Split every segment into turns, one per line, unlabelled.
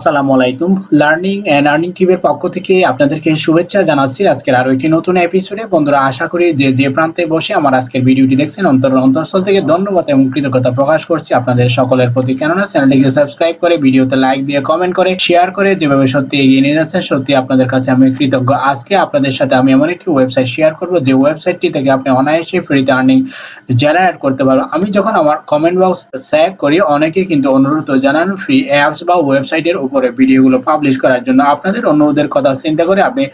আসসালামু আলাইকুম। Learning and earning টিভির পক্ষ থেকে আপনাদেরকে শুভেচ্ছা জানাচ্ছি। আজকের আরও একটি নতুন এপিসোডে বন্ধুরা, আশা করি যে যে প্রান্তে বসে আমার আজকের ভিডিওটি দেখছেন, অন্তর অন্তঃস্থল থেকে ধন্যবাদ এবং কৃতজ্ঞতা প্রকাশ করছি আপনাদের সকলের প্রতি। কেননা, চ্যানেলটিকে সাবস্ক্রাইব করে, ভিডিওতে লাইক দিয়ে কমেন্ট করে শেয়ার করে, যেভাবে সত্যি এগিয়ে নিয়ে যাচ্ছেন, সত্যি আপনাদের কাছে আমি কৃতজ্ঞ। আজকে আপনাদের সাথে আমি এমন একটি ওয়েবসাইট শেয়ার করব, যে ওয়েবসাইটটি থেকে আপনি অনায়াসে ফ্রিতে আর্নিং জেনারেট করতে পারবেন। আমি যখন আমার কমেন্ট বক্স চেক করি, অনেকে কিন্তু অনুরোধ জানান ফ্রি অ্যাপস বা ওয়েবসাইটের উপরে ভিডিওগুলো পাবলিশ করার জন্য আপনাদের অনুরোধের কথা চিন্তা করে আপনি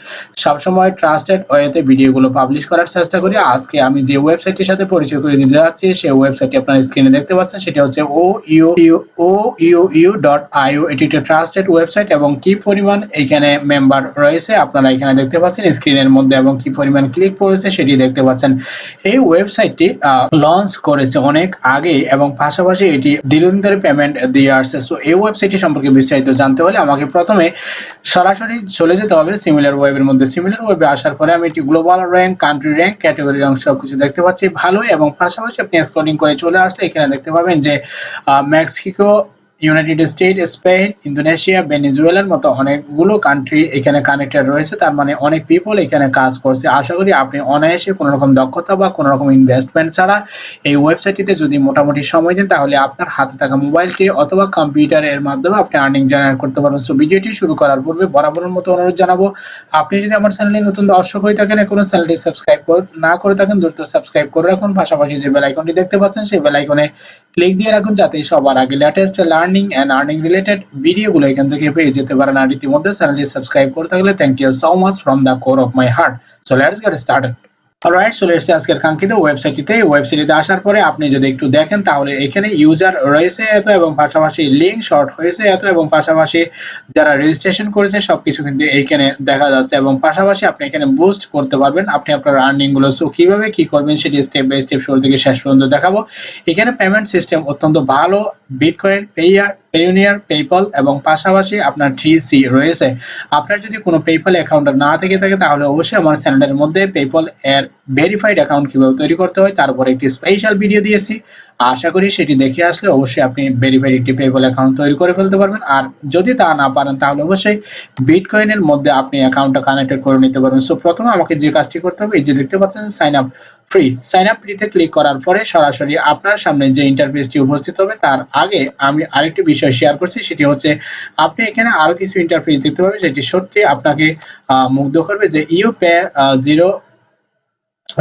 সবসময় ট্রাস্টেড ওয়েতে ভিডিওগুলো পাবলিশ করার চেষ্টা করি। আজকে আমি যে ওয়েবসাইটটির সাথে পরিচয় করে দিতে যাচ্ছি, সেই ওয়েবসাইটটি আপনার স্ক্রিনে দেখতে পাচ্ছেন, সেটা হচ্ছে O U O U U dot IO এটি একটি ট্রাস্টেড ওয়েবসাইট এবং কি পরিমাণ এখানে মেম্বার রয়েছে আপনারা এখানে দেখতে পাচ্ছেন স্ক্রিনের মধ্যে এবং কি পরিমাণ ক্লিক করেছে সেটি দেখতে পাচ্ছেন। এই ওয়েবসাইটটি লঞ্চ করেছে অনেক আগে এবং পাশাপাশি এটি দিন ধরে পেমেন্ট দিয়ে আসছে। সো এই ওয়েবসাইটটি সম্পর্কে বিস্তারিত জানতে হলে আমাকে প্রথমে সরাসরি চলে যেতে হবে সিমিলার ওয়েবের মধ্যে। সিমিলার ওয়েবে আসার পরে আমি একটি global rank country rank category rank সব কিছু দেখতে পাচ্ছি। ভালো এবং পাশাপাশি আপনি স্ক্রলিং করে চলে আসলে এখানে দেখতে পাবেন যে Mexico United State Spain Indonesia ভেনেজুয়েলার মতো অনেকগুলো কান্ট্রি এখানে কানেক্টেড রয়েছে। তার মানে অনেক পিপল এখানে কাজ করছে। আশা করি আপনি অনায়াসে কোনো রকম দক্ষতা বা কোনো রকম ইনভেস্টমেন্ট ছাড়া এই ওয়েবসাইটটিতে যদি মোটামুটি সময় দেন, তাহলে আপনার হাতে থাকা মোবাইলটি অথবা কম্পিউটারের মাধ্যমে আপনি আর্নিং জেনারেট করতে পারবেন। সো ভিডিওটি শুরু করার পূর্বে বরাবরের মতো অনুরোধ জানাব, আপনি যদি আমার চ্যানেলে নতুন দর্শক হয়ে থাকেন কোনো চ্যানেলটি সাবস্ক্রাইব না করে থাকেন, দ্রুত সাবস্ক্রাইব করে রাখুন। পাশাপাশি যে বেল আইকনটি দেখতে পাচ্ছেন, সেই বেল আইকনে ক্লিক দিয়ে রাখুন, যাতে সবার আগে latest learning and earning related ভিডিওগুলো এখান থেকে পেয়ে যেতে পারেন। আর ইতিমধ্যে চ্যানেলটি সাবস্ক্রাইব করে থাকলে thank you so much from the core of my heart so let's get started alright চলে এসেছে আজকের কাঙ্ক্ষিত ওয়েবসাইটটিতে ওয়েবসাইটে আসার পরে আপনি যদি একটু দেখেন, তাহলে এখানে ইউজার রয়েছে এত এবং পাশাপাশি লিঙ্ক শর্ট হয়েছে এত এবং পাশাপাশি যারা রেজিস্ট্রেশন করেছে, সবকিছু কিন্তু এইখানে দেখা যাচ্ছে এবং পাশাপাশি আপনি এখানে বুস্ট করতে পারবেন। আপনি আপনার আর্নিংগুলো সো কীভাবে কী করবেন সেটি স্টেপ বাই স্টেপ শুরু থেকে শেষ পর্যন্ত দেখাবো। এখানে পেমেন্ট সিস্টেম অত্যন্ত ভালো বিটকয়েন পেয়ার পেইনিয়ার পেপল এবং পাশাপাশি আপনার থ্রি সি রয়েছে। আপনার যদি কোনো পেপল অ্যাকাউন্ট না থেকে থাকে, তাহলে অবশ্যই আমার চ্যানেলের মধ্যে পেপল এর ভেরিফাইড অ্যাকাউন্ট কীভাবে তৈরি করতে হয়, তার উপর একটি স্পেশাল ভিডিও দিয়েছি। আশা করি সেটি দেখে আসলে অবশ্যই আপনি ভেরিফাইড একটি পেপল অ্যাকাউন্ট তৈরি করে ফেলতে পারবেন। আর যদি তা না পারেন, তাহলে অবশ্যই বিটকয়েনের মধ্যে আপনি অ্যাকাউন্টটা কানেক্টেড করে নিতে পারবেন সো প্রথমে আমাকে যে কাজটি করতে হবে, এই যে দেখতে পাচ্ছেন sign up free sign up ফ্রিতে ক্লিক করার পরে সরাসরি আপনার সামনে যে ইন্টারফেসটি উপস্থিত হবে, তার আগে আমি আরেকটি বিষয় শেয়ার করছি, সেটি হচ্ছে আপনি এখানে আরও কিছু ইন্টারফেস দেখতে পাবেন, যেটি সত্যি আপনাকে মুগ্ধ করবে যে you pay zero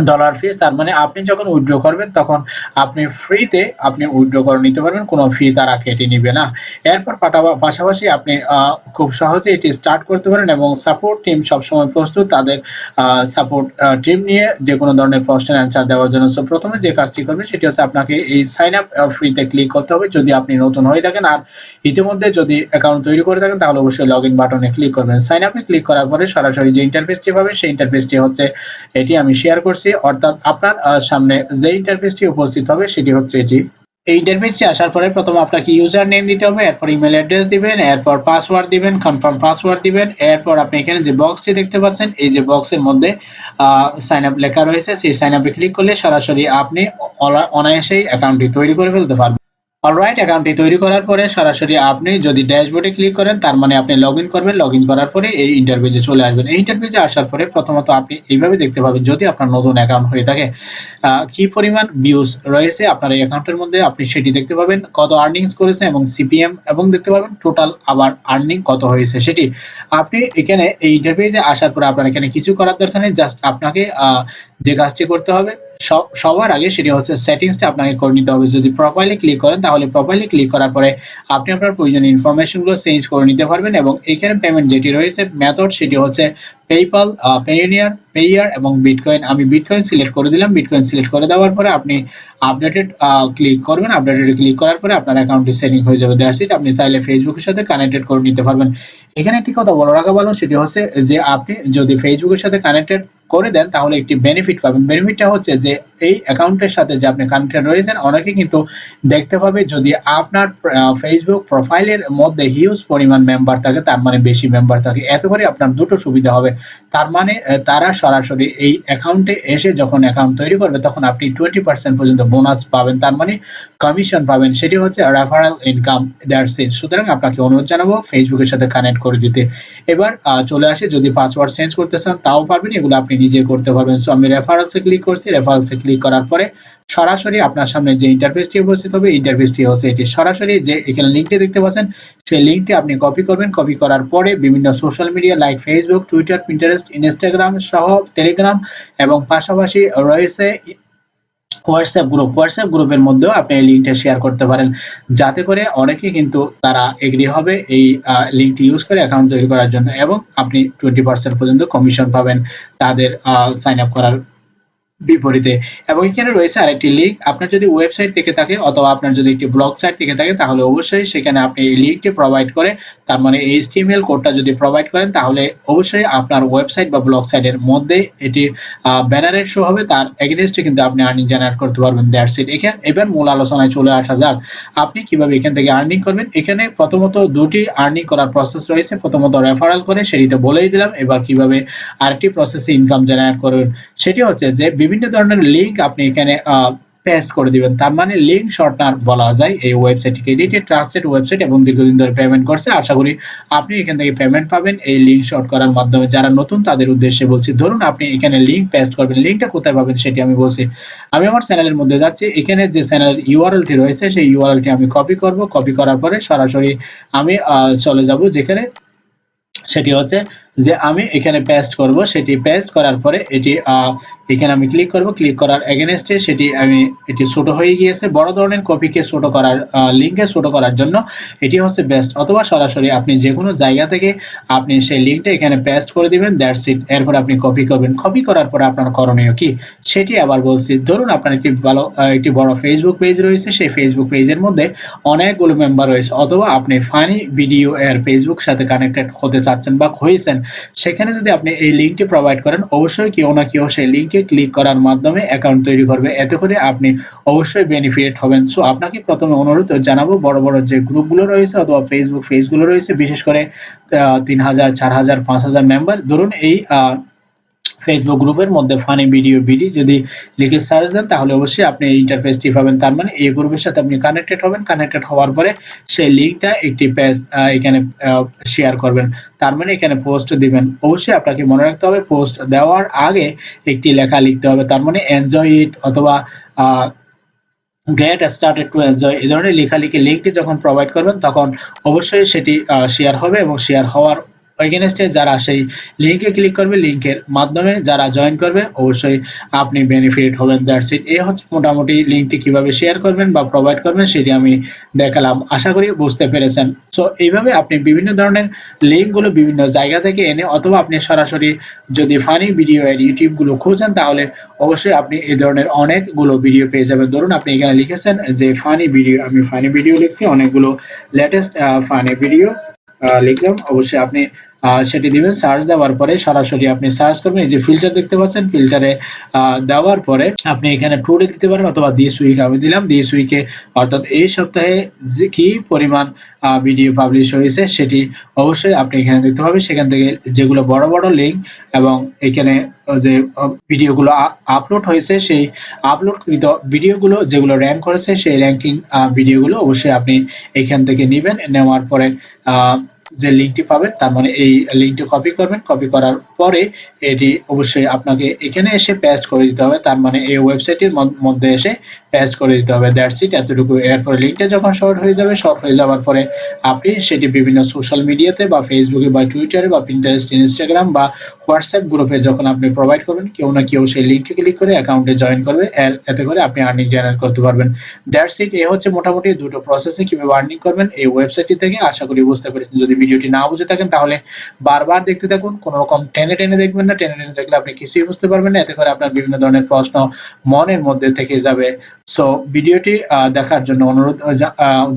dollar fees তার মানে আপনি যখন উইথড্র করবেন, তখন আপনি ফ্রিতে আপনি উইথড্র করে নিতে পারবেন, কোনো ফি তারা কেটে নিবে না। এরপর পাশাপাশি আপনি খুব সহজে এটি স্টার্ট করতে পারেন এবং সাপোর্ট টিম সবসময় প্রস্তুত। তাদের সাপোর্ট টিম নিয়ে যে কোনো ধরনের প্রশ্নের অ্যান্সার দেওয়ার জন্য। সো প্রথমে যে কাজটি করবেন সেটি হচ্ছে আপনাকে এই সাইন আপ ফ্রিতে ক্লিক করতে হবে। যদি আপনি নতুন হয়ে থাকেন আর ইতিমধ্যে যদি অ্যাকাউন্ট তৈরি করে থাকেন, তাহলে অবশ্যই লগ ইন বাটনে ক্লিক করবেন। সাইন আপে ক্লিক করার পরে সরাসরি যে ইন্টারফেসটি পাবে সেই ইন্টারফেসটি হচ্ছে, এটি আমি শেয়ার করছি। করছি অর্থাৎ আপনার সামনে যে ইন্টারফেসটি উপস্থিত হবে, সেটি হচ্ছে এটি। এই ইন্টারফেসটি আসার পরে প্রথমে আপনাকে ইউজার নেম দিতে হবে, এরপর ইমেল অ্যাড্রেস দিবেন, এরপর পাসওয়ার্ড দিবেন কনফার্ম পাসওয়ার্ড দিবেন, এরপর আপনি এখানে যে বক্সটি দেখতে পাচ্ছেন, এই যে বক্সের মধ্যে সাইন আপ লেখা রয়েছে, সেই সাইন আপে ক্লিক করলে সরাসরি আপনি অনায়াসেই অ্যাকাউন্টটি তৈরি করে ফেলতে পারবেন। অলরাইট অ্যাকাউন্টটি তৈরি করার পরে সরাসরি আপনি যদি ড্যাশবোর্ডে ক্লিক করেন, তার মানে আপনি লগ করবেন। লগ করার পরে এই ইন্টারভিউজে চলে আসবেন। এই ইন্টারভিউতে আসার পরে প্রথমত আপনি এইভাবে দেখতে পাবেন, যদি আপনার নতুন অ্যাকাউন্ট হয়ে থাকে কি পরিমাণ ভিউজ রয়েছে আপনার এই অ্যাকাউন্টের মধ্যে, আপনি সেটি দেখতে পাবেন, কত আর্নিংস করেছে এবং সিপিএম এবং দেখতে পাবেন টোটাল আবার আর্নিং কত হয়েছে সেটি। আপনি এখানে এই ইন্টারভিউজে আসার পরে আপনার এখানে কিছু করার দরকার নেই জাস্ট আপনাকে যে কাজটি করতে হবে সবার আগে সেটি হচ্ছে সেটিংসটা আপনাকে করে নিতে হবে। যদি প্রপারলি ক্লিক করেন, তাহলে প্রপারলি ক্লিক করার পরে আপনি আপনার প্রয়োজনীয় ইনফরমেশনগুলো চেঞ্জ করে নিতে পারবেন এবং এখানে পেমেন্ট যেটি রয়েছে মেথড সেটি হচ্ছে পেইপাল পেইনিয়ার পেয়ার এবং বিটকয়েন আমি বিটকয়েন সিলেক্ট করে দিলাম। বিটকয়েন সিলেক্ট করে দেওয়ার পরে আপনি আপডেটেড ক্লিক করবেন। আপডেটেড ক্লিক করার পরে আপনার অ্যাকাউন্টটি সেটিং হয়ে যাবে। দ্যাটস ইট আপনি চাইলে ফেসবুকের সাথে কানেক্টেড করে নিতে পারবেন। এখানে একটি কথা বলে রাখা ভালো সেটি হচ্ছে যে আপনি যদি ফেসবুকের সাথে কানেক্টেড করে দেন, তাহলে একটি বেনিফিট পাবেন। বেনিফিটটা হচ্ছে যে, এই অ্যাকাউন্টের সাথে যে আপনি কানেক্টেড রয়েছেন, অনেকে কিন্তু দেখতে পাবে যদি আপনার ফেসবুক প্রোফাইলের মধ্যে হিউজ পরিমাণ মেম্বার থাকে, তার মানে বেশি মেম্বার থাকে এত করে আপনার দুটো সুবিধা হবে। তার মানে তারা সরাসরি এই অ্যাকাউন্টে এসে যখন অ্যাকাউন্ট তৈরি করবে, তখন আপনি টোয়েন্টি পার্সেন্ট পর্যন্ত বোনাস পাবেন। তার মানে কমিশন পাবেন। সেটি হচ্ছে রেফারেল ইনকাম দ্যাটস ইট সুতরাং আপনাকে অনুরোধ জানাব ফেসবুকের সাথে কানেক্ট করে দিতে। এবার চলে আসে, যদি পাসওয়ার্ড চেঞ্জ করতে চান, তাও পারবেন, এগুলো আপনি নিজে করতে পারবেন। সো আমি রেফারেলসে ক্লিক করছি। রেফারেলসে ক্লিক করার পরে সরাসরি আপনার সামনে যে ইন্টারফেসটি উপস্থিত হবে ইন্টারফেসটি হচ্ছে এটি। সরাসরি যে এখানে লিঙ্কটি দেখতে পাচ্ছেন, সেই লিঙ্কটি আপনি কপি করবেন। কপি করার পরে বিভিন্ন social media like Facebook Twitter Pinterest Instagram সহ টেলিগ্রাম এবং পাশাপাশি রয়েছে হোয়াটসঅ্যাপ গ্রুপ হোয়াটসঅ্যাপ গ্রুপের মধ্যেও আপনি এই লিঙ্কটা শেয়ার করতে পারেন। যাতে করে অনেকে কিন্তু তারা এগ্রি হবে এই লিঙ্কটি ইউজ করে অ্যাকাউন্ট তৈরি করার জন্য এবং আপনি টোয়েন্টি পার্সেন্ট পর্যন্ত কমিশন পাবেন তাদের সাইন আপ করার বিপরীতে। এবং এখানে রয়েছে আরেকটি লিঙ্ক আপনার যদি ওয়েবসাইট থেকে থাকে অথবা আপনার যদি একটি ব্লগ সাইট থেকে থাকে, তাহলে অবশ্যই সেখানে আপনি এই লিঙ্কটি প্রোভাইড করে, তার মানে এইচটিএমএল কোডটা যদি প্রোভাইড করেন, তাহলে অবশ্যই আপনার ওয়েবসাইট বা ব্লগ সাইটের মধ্যে এটি ব্যানারের শো হবে। তার এগেনস্টে কিন্তু আপনি আর্নিং জেনারেট করতে পারবেন। দ্যাটস ইট এখানে, এবার মূল আলোচনায় চলে আসা যাক। আপনি কীভাবে এখান থেকে আর্নিং করবেন? এখানে প্রথমত দুটি আর্নিং করার প্রসেস রয়েছে। প্রথমত রেফারেল করে, সেটিতে বলেই দিলাম। এবার কীভাবে আরেকটি প্রসেসে ইনকাম জেনারেট করবেন? সেটি হচ্ছে যে, বিভিন্ন ধরনের লিঙ্ক আপনি এখানে পেস্ট করে দিবেন। তার মানে লিঙ্ক শর্টনার বলা যায় এই ওয়েবসাইটটিকে এটি ট্রাস্টেড ওয়েবসাইট এবং দীর্ঘদিন ধরে পেমেন্ট করছে। আশা করি আপনি এখান থেকে পেমেন্ট পাবেন। এই লিঙ্ক শর্ট করার মাধ্যমে যারা নতুন, তাদের উদ্দেশ্যে বলছি, ধরুন আপনি এখানে লিঙ্ক পেস্ট করবেন। লিঙ্কটা কোথায় পাবেন সেটি আমি বলছি। আমি আমার চ্যানেলের মধ্যে যাচ্ছি। এখানে যে চ্যানেলের ইউআরএলটি রয়েছে, সেই ইউআরএলটি আমি কপি করব। কপি করার পরে সরাসরি আমি চলে যাব যেখানে সেটি হচ্ছে যে আমি এখানে পেস্ট করব, সেটি পেস্ট করার পরে এটি এখানে আমি ক্লিক করব। ক্লিক করার এগেনস্টে সেটি আমি, এটি ছোট হয়ে গিয়েছে। বড় ধরনের কপিকে ছোট করার লিঙ্কে ছোট করার জন্য এটি হচ্ছে বেস্ট অথবা সরাসরি আপনি যে কোনো জায়গা থেকে আপনি সেই লিঙ্কটা এখানে পেস্ট করে দিবেন দ্যাটস ইট এরপর আপনি কপি করবেন। কপি করার পরে আপনার করণীয় কি? সেটি আবার বলছি, ধরুন আপনার একটি ভালো একটি বড় ফেসবুক পেজ রয়েছে। সেই ফেসবুক পেজের মধ্যে অনেকগুলো মেম্বার রয়েছে। অথবা আপনি ফানি ভিডিও এর ফেসবুক সাথে কানেক্টেড হতে চাচ্ছেন বা হয়েছেন। সেখানে যদি আপনি এই লিঙ্কটি প্রোভাইড করেন, অবশ্যই কেউ না কেউ সেই লিঙ্কে ক্লিক করার মাধ্যমে অ্যাকাউন্ট তৈরি করবে। এতে করে আপনি অবশ্যই বেনিফিট হবেন। সো আপনাকে প্রথমে অনুরোধ জানাব, বড় বড় যে গ্রুপগুলো রয়েছে অথবা ফেসবুক পেজগুলো রয়েছে, বিশেষ করে তিন হাজার, চার হাজার, পাঁচ হাজার মেম্বার ধরুন এই ফেসবুক গ্রুপের মধ্যে ফানি ভিডিও বিডি যদি লিখে সার্চ দেন, তাহলে অবশ্যই আপনি এই ইন্টারফেসটি পাবেন। তার মানে এই গ্রুপের সাথে আপনি কানেক্টেড হবেন। কানেক্টেড হওয়ার পরে সেই লিঙ্কটা একটি পেজ এখানে শেয়ার করবেন। তার মানে এখানে পোস্ট দিবেন। অবশ্যই আপনাকে মনে রাখতে হবে পোস্ট দেওয়ার আগে একটি লেখা লিখতে হবে। তার মানে এনজয় ইট অথবা গেট স্টার্টেড টু এনজয় এই ধরনের লেখালেখি লিঙ্কটি যখন প্রোভাইড করবেন, তখন অবশ্যই সেটি শেয়ার হবে এবং শেয়ার হওয়ার এগেনস্টে যারা সেই লিঙ্কে ক্লিক করবে লিঙ্কের মাধ্যমে যারা জয়েন করবে, অবশ্যই আপনি বেনিফিট হবেন দ্যাটস ইট এই হচ্ছে মোটামুটি লিঙ্কটি কীভাবে শেয়ার করবেন বা প্রোভাইড করবেন সেটি আমি দেখালাম। আশা করি বুঝতে পেরেছেন। সো এইভাবে আপনি বিভিন্ন ধরনের লিঙ্কগুলো বিভিন্ন জায়গা থেকে এনে অথবা আপনি সরাসরি যদি ফানি ভিডিও এর ইউটিউবগুলো খুঁজেন, তাহলে অবশ্যই আপনি এই ধরনের অনেকগুলো ভিডিও পেয়ে যাবেন। ধরুন আপনি এখানে লিখেছেন যে ফানি ভিডিও আমি ফানি ভিডিও লিখছি, অনেকগুলো লেটেস্ট ফানি ভিডিও লিখলাম। অবশ্যই আপনি সেটি দিবেন সার্চ দেওয়ার পরে সরাসরি আপনি সার্চ করবেন, এই যে ফিল্টার দেখতে পাচ্ছেন ফিল্টারে দেওয়ার পরে আপনি এখানে ট্রুডে দিতে পারেন অথবা দিস উইক আমি দিলাম দিস উইকে অর্থাৎ এই সপ্তাহে যে কি পরিমাণ ভিডিও পাবলিশ হয়েছে সেটি অবশ্যই আপনি এখানে দেখতে পাবেন। সেখান থেকে যেগুলো বড় বড় লিঙ্ক এবং এখানে যে ভিডিওগুলো আপলোড হয়েছে, সেই আপলোডকৃত ভিডিওগুলো যেগুলো র্যাঙ্ক করেছে, সেই র্যাঙ্কিং ভিডিওগুলো অবশ্যই আপনি এখান থেকে নেবেন। নেওয়ার পরে যে লিঙ্কটি পাবেন, তার মানে এই লিঙ্কটি কপি করবেন। কপি করার পরে এটি অবশ্যই আপনাকে এখানে এসে পেস্ট করে দিতে হবে। তার মানে এই ওয়েবসাইটের মধ্যে এসে পেস্ট করে দিতে হবে। দ্যাটস ইট এতটুকু। এরপরে লিঙ্কটা যখন শর্ট হয়ে যাবে শর্ট হয়ে যাওয়ার পরে আপনি সেটি বিভিন্ন সোশ্যাল মিডিয়াতে বা ফেসবুকে বা টুইটারে বা পিন্টারেস্ট ইনস্টাগ্রাম বা হোয়াটসঅ্যাপ গ্রুপে যখন আপনি প্রোভাইড করবেন, কেউ না কেউ সেই লিঙ্কে ক্লিক করে অ্যাকাউন্টে জয়েন করবে। এতে করে আপনি আর্নিং জেনারেট করতে পারবেন। দ্যাটস ইট এ হচ্ছে মোটামুটি দুটো প্রসেসে কীভাবে আর্নিং করবেন। এই ওয়েবসাইটটি থেকে আশা করি বুঝতে পেরেছেন। যদি ভিডিওটি না বুঝে থাকেন, তাহলে বারবার দেখতে থাকুন। কোনো রকম টেনে টেনে দেখবেন না, টেনে টেনে দেখলে আপনি কিছুই বুঝতে পারবেন না। এতে করে আপনার বিভিন্ন ধরনের প্রশ্ন মনের মধ্যে থেকে যাবে। সো ভিডিওটি দেখার জন্য অনুরোধ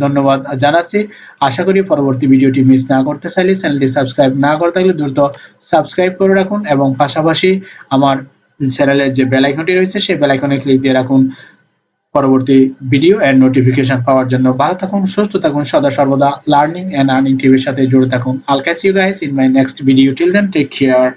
ধন্যবাদ জানাচ্ছি। আশা করি পরবর্তী ভিডিওটি মিস না করতে চাইলে চ্যানেলটি সাবস্ক্রাইব না করে থাকলে দ্রুত সাবস্ক্রাইব করে রাখুন এবং পাশাপাশি আমার চ্যানেলের যে বেল আইকনটি রয়েছে, সেই বেল আইকনে ক্লিক দিয়ে রাখুন। পরবর্তী ভিডিও এন্ড নোটিফিকেশন পাওয়ার জন্য ভালো থাকুন, সুস্থ থাকুন, সদা সর্বদা লার্নিং এন্ড আর্নিং টিভির সাথে জুড়ে থাকুন। I'll catch you guys in my next video till then take care